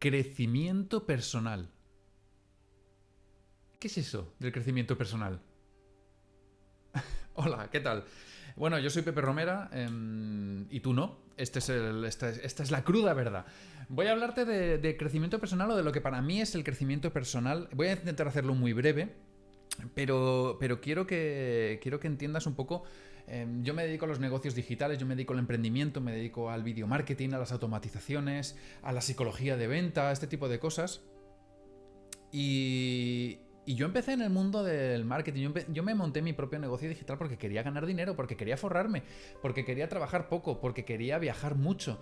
Crecimiento personal. ¿Qué es eso del crecimiento personal? Hola, ¿qué tal? Bueno, yo soy Pepe Romera em, y tú no. Este es esta, es, la cruda verdad. Voy a hablarte de, crecimiento personal o de lo que para mí es el crecimiento personal. Voy a intentar hacerlo muy breve, pero, pero quiero, que, quiero que entiendas un poco yo me dedico a los negocios digitales, yo me dedico al emprendimiento, me dedico al video marketing, a las automatizaciones, a la psicología de venta, este tipo de cosas. Y, yo empecé en el mundo del marketing. Yo, me monté mi propio negocio digital porque quería ganar dinero, porque quería forrarme, porque quería trabajar poco, porque quería viajar mucho.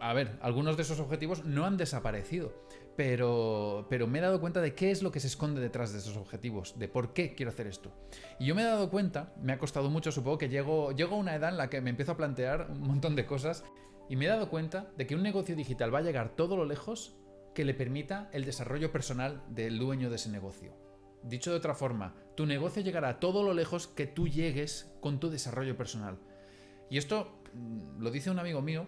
A ver, algunos de esos objetivos no han desaparecido, pero, pero me he dado cuenta de qué es lo que se esconde detrás de esos objetivos, de por qué quiero hacer esto. Y yo me he dado cuenta, me ha costado mucho, supongo que llego, llego a una edad en la que me empiezo a plantear un montón de cosas, y me he dado cuenta de que un negocio digital va a llegar todo lo lejos que le permita el desarrollo personal del dueño de ese negocio. Dicho de otra forma, tu negocio llegará todo lo lejos que tú llegues con tu desarrollo personal. Y esto mm, lo dice un amigo mío,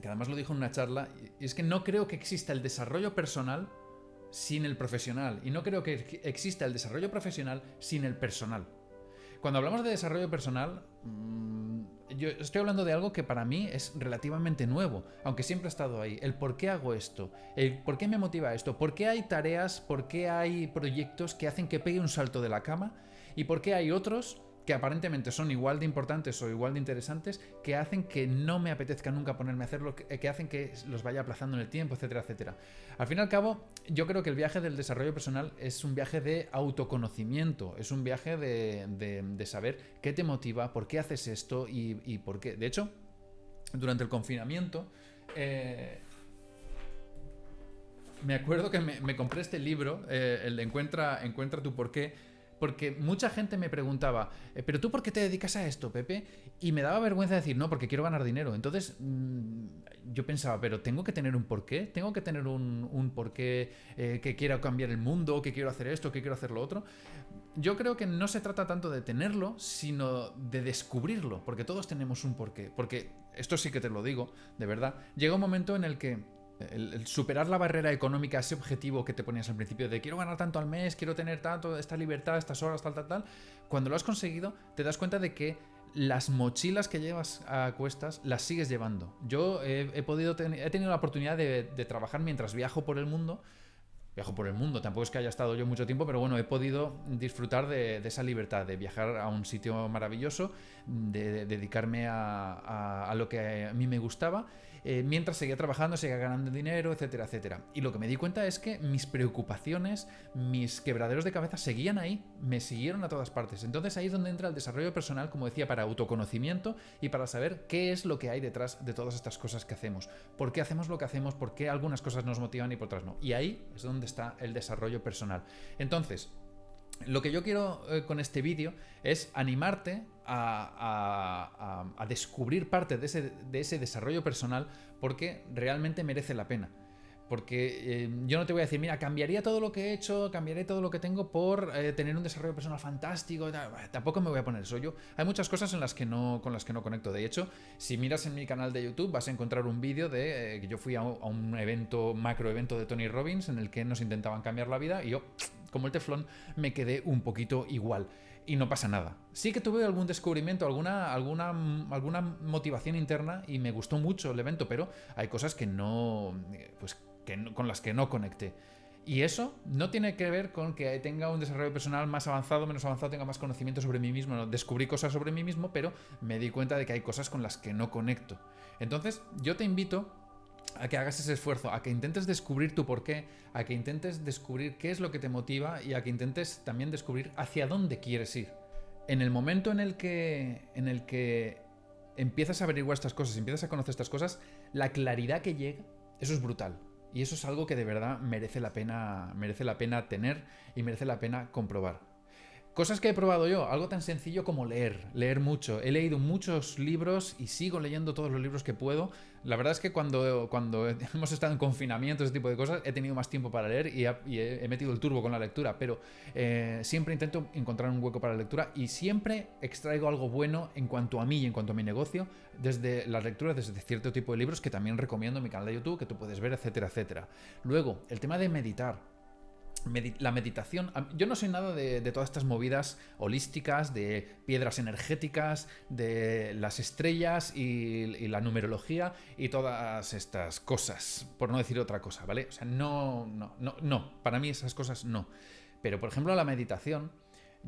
que además lo dijo en una charla, y es que no creo que exista el desarrollo personal sin el profesional, y no creo que exista el desarrollo profesional sin el personal. Cuando hablamos de desarrollo personal, mm, yo estoy hablando de algo que para mí es relativamente nuevo, aunque siempre ha estado ahí. El por qué hago esto, el por qué me motiva esto, por qué hay tareas, por qué hay proyectos que hacen que pegue un salto de la cama y por qué hay otros que aparentemente son igual de importantes o igual de interesantes, que hacen que no me apetezca nunca ponerme a hacerlo, que hacen que los vaya aplazando en el tiempo, etcétera, etcétera. Al fin y al cabo, yo creo que el viaje del desarrollo personal es un viaje de autoconocimiento, es un viaje de, saber qué te motiva, por qué haces esto y, por qué. De hecho, durante el confinamiento, eh, me acuerdo que me, compré este libro, eh, el de Encuentra, Encuentra tu porqué, porque mucha gente me preguntaba, eh, ¿pero tú por qué te dedicas a esto, Pepe? Y me daba vergüenza decir, no, porque quiero ganar dinero. Entonces mm, yo pensaba, pero tengo que tener un porqué, tengo que tener un, porqué eh, que quiera cambiar el mundo, que quiero hacer esto, que quiero hacer lo otro. Yo creo que no se trata tanto de tenerlo, sino de descubrirlo, porque todos tenemos un porqué. Porque esto sí que te lo digo, de verdad, llega un momento en el que el, superar la barrera económica, ese objetivo que te ponías al principio de quiero ganar tanto al mes, quiero tener tanto, esta libertad, estas horas, tal, tal, tal, cuando lo has conseguido te das cuenta de que las mochilas que llevas a cuestas las sigues llevando. Yo he, podido he tenido la oportunidad de, trabajar mientras viajo por el mundo viajo por el mundo, tampoco es que haya estado yo mucho tiempo, pero bueno, he podido disfrutar de, esa libertad, de viajar a un sitio maravilloso, de, dedicarme a, lo que a mí me gustaba eh, mientras seguía trabajando, seguía ganando dinero, etcétera, etcétera. Y lo que me di cuenta es que mis preocupaciones, mis quebraderos de cabeza seguían ahí, me siguieron a todas partes. Entonces ahí es donde entra el desarrollo personal, como decía, para autoconocimiento y para saber qué es lo que hay detrás de todas estas cosas que hacemos. ¿Por qué hacemos lo que hacemos? ¿Por qué algunas cosas nos motivan y por otras no? Y ahí es donde está el desarrollo personal. Entonces, lo que yo quiero eh, con este vídeo es animarte a, descubrir parte de ese, desarrollo personal porque realmente merece la pena. Porque eh, yo no te voy a decir, mira, cambiaría todo lo que he hecho, cambiaré todo lo que tengo por eh, tener un desarrollo personal fantástico. Tampoco me voy a poner eso. Yo, hay muchas cosas en las que no, con las que no conecto. De hecho, si miras en mi canal de YouTube, vas a encontrar un vídeo de que yo fui a a un evento, macro evento de Tony Robbins, en el que nos intentaban cambiar la vida y yo como el teflón, me quedé un poquito igual. Y no pasa nada. Sí que tuve algún descubrimiento, alguna, alguna, alguna motivación interna y me gustó mucho el evento, pero hay cosas que no, pues, que con las que no conecté. Y eso no tiene que ver con que tenga un desarrollo personal más avanzado, menos avanzado, tenga más conocimiento sobre mí mismo. descubrí cosas sobre mí mismo, pero me di cuenta de que hay cosas con las que no conecto. Entonces, yo te invito a que hagas ese esfuerzo, a que intentes descubrir tu porqué, a que intentes descubrir qué es lo que te motiva y a que intentes también descubrir hacia dónde quieres ir. En el momento en el que, en el que empiezas a averiguar estas cosas, empiezas a conocer estas cosas, la claridad que llega, eso es brutal. Y eso es algo que de verdad merece la pena, merece la pena tener y merece la pena comprobar. Cosas que he probado yo, algo tan sencillo como leer, leer mucho. He leído muchos libros y sigo leyendo todos los libros que puedo. La verdad es que cuando, cuando hemos estado en confinamiento, ese tipo de cosas, he tenido más tiempo para leer y, he, metido el turbo con la lectura, pero eh, siempre intento encontrar un hueco para la lectura y siempre extraigo algo bueno en cuanto a mí y en cuanto a mi negocio desde las lecturas, desde cierto tipo de libros que también recomiendo en mi canal de YouTube, que tú puedes ver, etcétera, etcétera. Luego, el tema de meditar la meditación. Yo no soy nada de, todas estas movidas holísticas, de piedras energéticas, de las estrellas y, la numerología y todas estas cosas, por no decir otra cosa, ¿vale? O sea, no, no, no, no. Para mí esas cosas no. Pero, por ejemplo, la meditación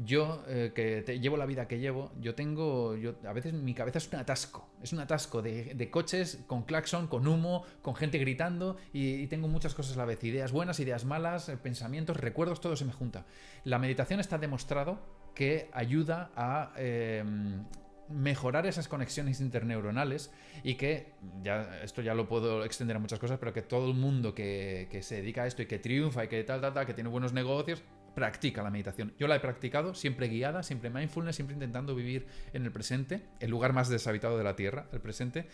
yo, eh, que te, llevo la vida que llevo, yo tengo, yo, a veces mi cabeza es un atasco, es un atasco de, coches con claxon, con humo, con gente gritando y, tengo muchas cosas a la vez, ideas buenas, ideas malas, eh, pensamientos, recuerdos, todo se me junta. La meditación está demostrado que ayuda a... Em, mejorar esas conexiones interneuronales y que, ya, esto ya lo puedo extender a muchas cosas, pero que todo el mundo que, que se dedica a esto y que triunfa y que tal, tal, tal, que tiene buenos negocios, practica la meditación. Yo la he practicado, siempre guiada, siempre mindfulness, siempre intentando vivir en el presente, el lugar más deshabitado de la Tierra, el presente,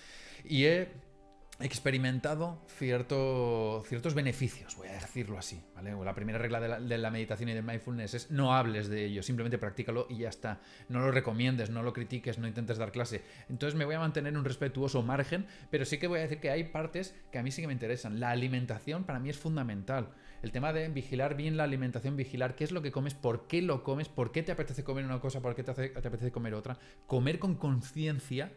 y he experimentado cierto, ciertos beneficios, voy a decirlo así. ¿vale? La primera regla de la, meditación y del mindfulness es no hables de ello, simplemente practícalo y ya está. No lo recomiendes, no lo critiques, no intentes dar clase. Entonces me voy a mantener un respetuoso margen, pero sí que voy a decir que hay partes que a mí sí que me interesan. La alimentación para mí es fundamental. El tema de vigilar bien la alimentación, vigilar qué es lo que comes, por qué lo comes, por qué te apetece comer una cosa, por qué te, apetece comer otra. Comer con conciencia,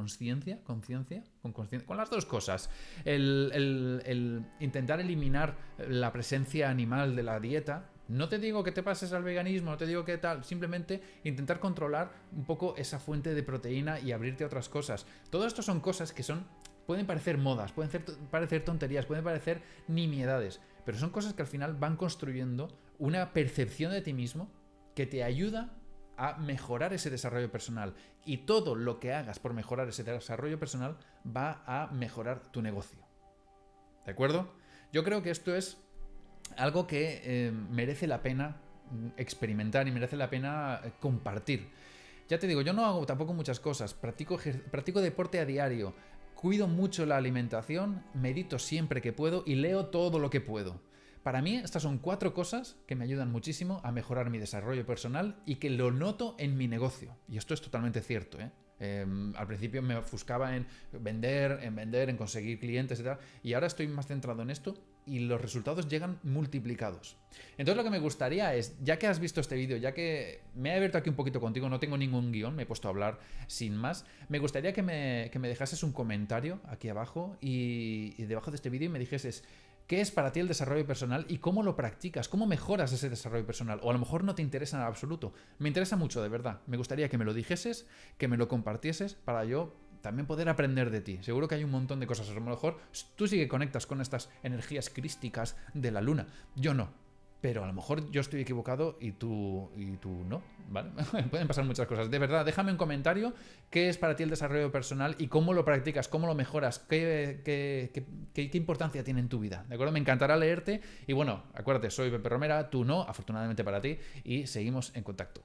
conciencia, conciencia, con con las dos cosas. El, intentar eliminar la presencia animal de la dieta. No te digo que te pases al veganismo, no te digo que tal, simplemente intentar controlar un poco esa fuente de proteína y abrirte a otras cosas. Todo esto son cosas que son pueden parecer modas, pueden parecer tonterías, pueden parecer nimiedades, pero son cosas que al final van construyendo una percepción de ti mismo que te ayuda a mejorar ese desarrollo personal. Y todo lo que hagas por mejorar ese desarrollo personal va a mejorar tu negocio. ¿De acuerdo? Yo creo que esto es algo que eh, merece la pena experimentar y merece la pena eh, compartir. Ya te digo, yo no hago tampoco muchas cosas, practico, practico deporte a diario, Cuido mucho la alimentación, medito siempre que puedo y leo todo lo que puedo. Para mí estas son cuatro cosas que me ayudan muchísimo a mejorar mi desarrollo personal y que lo noto en mi negocio. Y esto es totalmente cierto. ¿eh? Em, al principio me ofuscaba en vender, en vender, en conseguir clientes y tal. Y ahora estoy más centrado en esto y los resultados llegan multiplicados. Entonces lo que me gustaría es, ya que has visto este vídeo, ya que me he abierto aquí un poquito contigo, no tengo ningún guion, me he puesto a hablar sin más, me gustaría que me, dejases un comentario aquí abajo y, y debajo de este vídeo y me dijeses qué es para ti el desarrollo personal y cómo lo practicas, cómo mejoras ese desarrollo personal. O a lo mejor no te interesa en absoluto. Me interesa mucho, de verdad. Me gustaría que me lo dijeses, que me lo compartieses para yo también poder aprender de ti. Seguro que hay un montón de cosas. A lo mejor tú sí que conectas con estas energías crísticas de la luna. Yo no pero a lo mejor yo estoy equivocado y tú, y tú no, ¿vale? Pueden pasar muchas cosas. De verdad, déjame un comentario qué es para ti el desarrollo personal y cómo lo practicas, cómo lo mejoras, qué, qué, qué, qué importancia tiene en tu vida, ¿de acuerdo? Me encantará leerte y bueno, acuérdate, soy Pepe Romera, tú no, afortunadamente para ti, y seguimos en contacto.